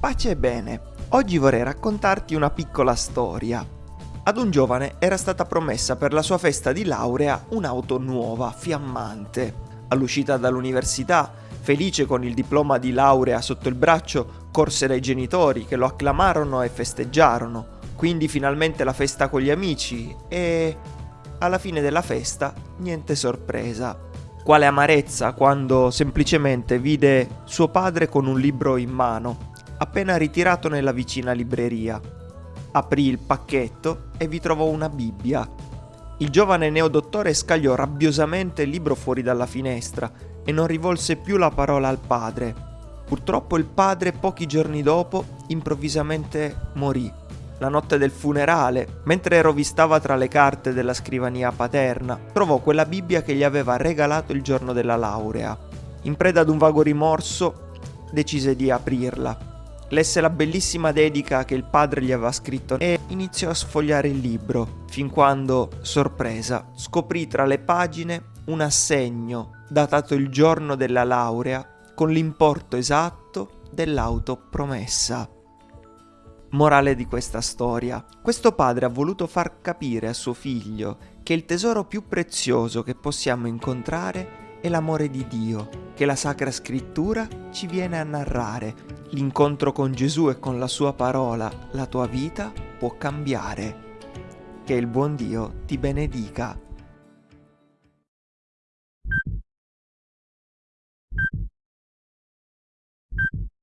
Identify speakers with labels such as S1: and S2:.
S1: Pace e bene, oggi vorrei raccontarti una piccola storia. Ad un giovane era stata promessa per la sua festa di laurea un'auto nuova, fiammante. All'uscita dall'università, felice con il diploma di laurea sotto il braccio, corse dai genitori che lo acclamarono e festeggiarono. Quindi finalmente la festa con gli amici e... alla fine della festa niente sorpresa. Quale amarezza quando semplicemente vide suo padre con un libro in mano appena ritirato nella vicina libreria. Aprì il pacchetto e vi trovò una Bibbia. Il giovane neodottore scagliò rabbiosamente il libro fuori dalla finestra e non rivolse più la parola al padre. Purtroppo il padre pochi giorni dopo improvvisamente morì. La notte del funerale, mentre rovistava tra le carte della scrivania paterna, trovò quella Bibbia che gli aveva regalato il giorno della laurea. In preda ad un vago rimorso, decise di aprirla lesse la bellissima dedica che il padre gli aveva scritto e iniziò a sfogliare il libro, fin quando, sorpresa, scoprì tra le pagine un assegno datato il giorno della laurea con l'importo esatto dell'auto promessa. Morale di questa storia. Questo padre ha voluto far capire a suo figlio che il tesoro più prezioso che possiamo incontrare è l'amore di Dio, che la Sacra Scrittura ci viene a narrare L'incontro con Gesù e con la sua parola, la tua vita può cambiare. Che il buon Dio ti benedica